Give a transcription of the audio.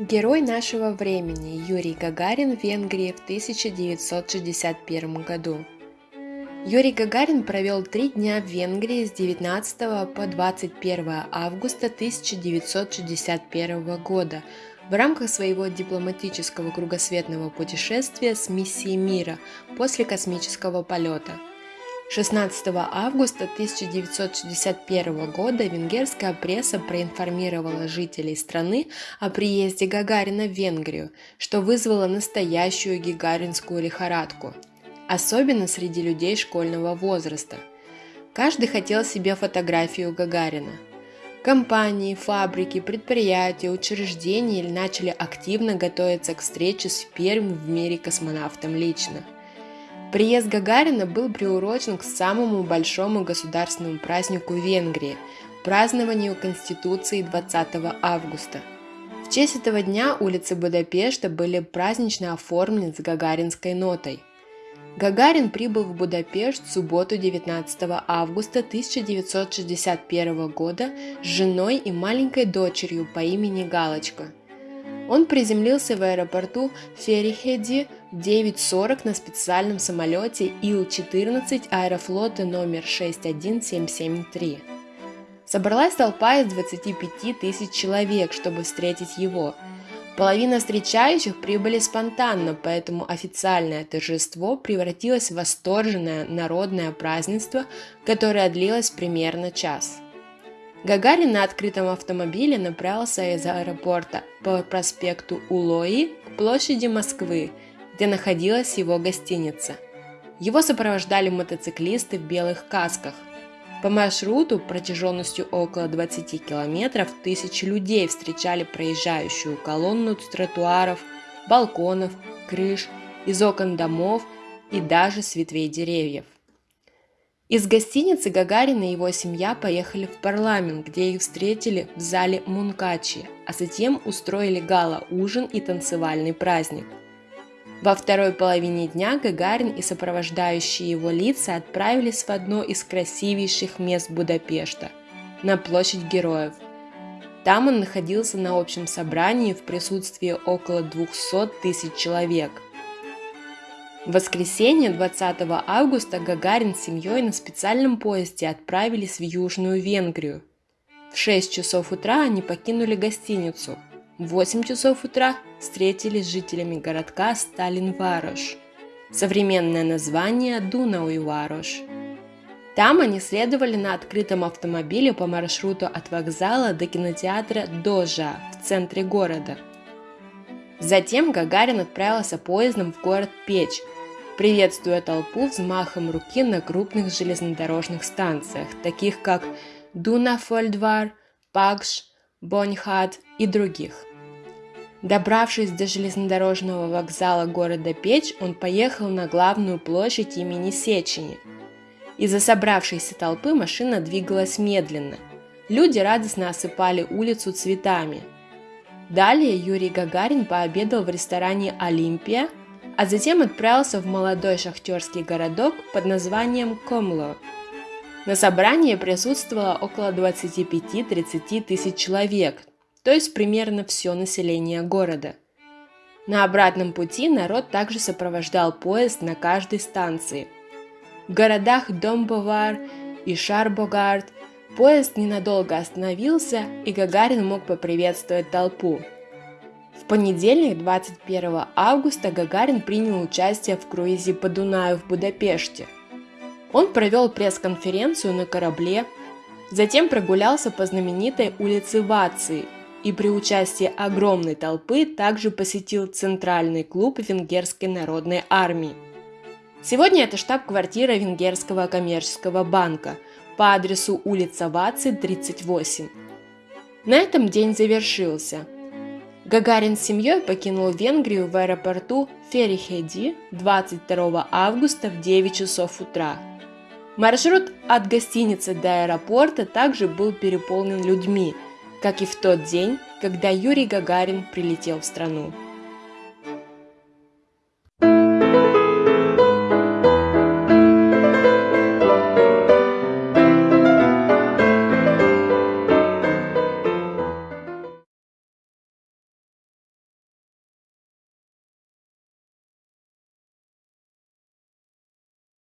Герой нашего времени Юрий Гагарин в Венгрии в 1961 году. Юрий Гагарин провел три дня в Венгрии с 19 по 21 августа 1961 года в рамках своего дипломатического кругосветного путешествия с миссией мира после космического полета – 16 августа 1961 года венгерская пресса проинформировала жителей страны о приезде Гагарина в Венгрию, что вызвало настоящую гигаринскую лихорадку, особенно среди людей школьного возраста. Каждый хотел себе фотографию Гагарина. Компании, фабрики, предприятия, учреждения начали активно готовиться к встрече с первым в мире космонавтом лично – Приезд Гагарина был приурочен к самому большому государственному празднику Венгрии – празднованию Конституции 20 августа. В честь этого дня улицы Будапешта были празднично оформлены с гагаринской нотой. Гагарин прибыл в Будапешт в субботу 19 августа 1961 года с женой и маленькой дочерью по имени Галочка – он приземлился в аэропорту Ферихеди в 9.40 на специальном самолете Ил-14 аэрофлота номер 61773. Собралась толпа из 25 тысяч человек, чтобы встретить его. Половина встречающих прибыли спонтанно, поэтому официальное торжество превратилось в восторженное народное празднество, которое длилось примерно час – Гагарин на открытом автомобиле направился из аэропорта по проспекту Улои к площади Москвы, где находилась его гостиница. Его сопровождали мотоциклисты в белых касках. По маршруту протяженностью около 20 километров тысячи людей встречали проезжающую колонну с тротуаров, балконов, крыш, из окон домов и даже с ветвей деревьев. Из гостиницы Гагарин и его семья поехали в парламент, где их встретили в зале Мункачи, а затем устроили гала-ужин и танцевальный праздник. Во второй половине дня Гагарин и сопровождающие его лица отправились в одно из красивейших мест Будапешта – на площадь героев. Там он находился на общем собрании в присутствии около 200 тысяч человек – в воскресенье 20 августа Гагарин с семьей на специальном поезде отправились в Южную Венгрию. В 6 часов утра они покинули гостиницу. В 8 часов утра встретились с жителями городка Сталин-Варош. Современное название Дунауи-Варош. Там они следовали на открытом автомобиле по маршруту от вокзала до кинотеатра Дожа в центре города. Затем Гагарин отправился поездом в город Печь, приветствуя толпу взмахом руки на крупных железнодорожных станциях, таких как Дунафольдвар, Пакш, Боньхат и других. Добравшись до железнодорожного вокзала города Печь, он поехал на главную площадь имени Сечени. Из-за собравшейся толпы машина двигалась медленно. Люди радостно осыпали улицу цветами. Далее Юрий Гагарин пообедал в ресторане «Олимпия», а затем отправился в молодой шахтерский городок под названием Комло. На собрании присутствовало около 25-30 тысяч человек, то есть примерно все население города. На обратном пути народ также сопровождал поезд на каждой станции. В городах Домбовар и Шарбогард поезд ненадолго остановился, и Гагарин мог поприветствовать толпу – в понедельник, 21 августа, Гагарин принял участие в круизе по Дунаю в Будапеште. Он провел пресс-конференцию на корабле, затем прогулялся по знаменитой улице Вации и при участии огромной толпы также посетил Центральный клуб Венгерской народной армии. Сегодня это штаб-квартира Венгерского коммерческого банка по адресу улица Вации, 38. На этом день завершился – Гагарин с семьей покинул Венгрию в аэропорту Ферихеди 22 августа в 9 часов утра. Маршрут от гостиницы до аэропорта также был переполнен людьми, как и в тот день, когда Юрий Гагарин прилетел в страну.